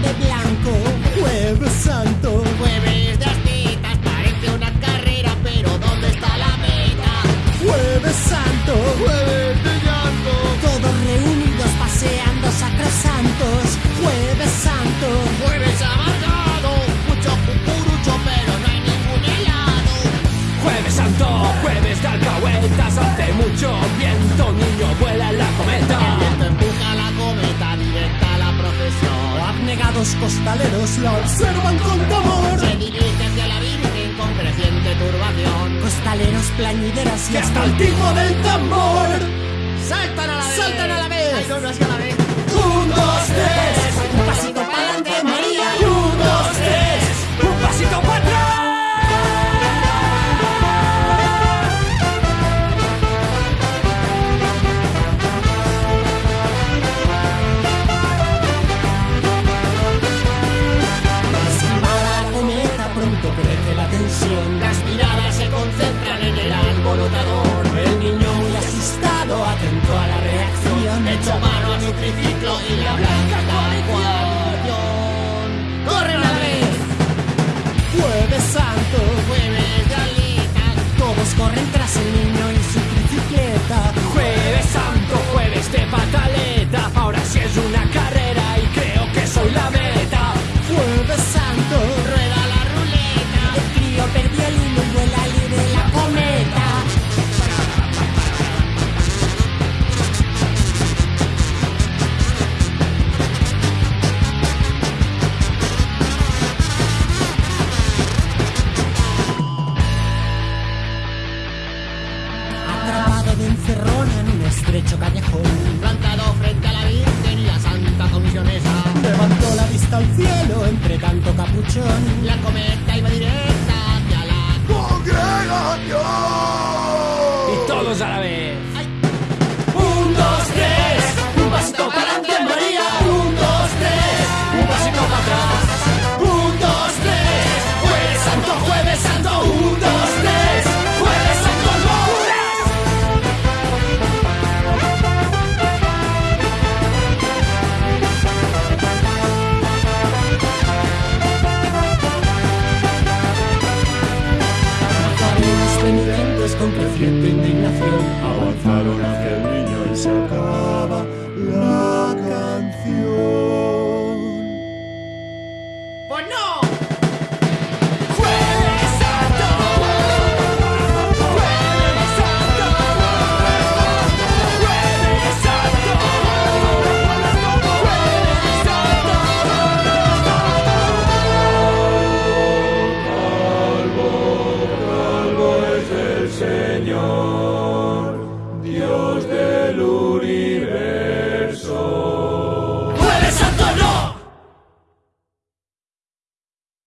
de blanco. Jueves santo. Jueves de astitas, parece una carrera, pero ¿dónde está la meta? Jueves santo. Jueves de llanto. Todos reunidos paseando sacrosantos. Jueves santo. Jueves amargado. Mucho cucurucho, pero no hay ningún helado. Jueves santo. Jueves de alcahuetas, hace mucho viento. Costaleros la observan con temor. Se dirige hacia la Virgen con creciente turbación. Costaleros, plañideras y hasta el tipo del tambor. ¡Saltan a la vez! ¡Saltan a la vez! ¡Ay, no, no es que a la vez! Un, dos, tres. pedazo de encerrón en un estrecho callejón. Plantado frente a la Virgen y la Santa Comisionesa. Levantó la vista al cielo entre tanto capuchón. La cometa creciente indignación. Avanzaron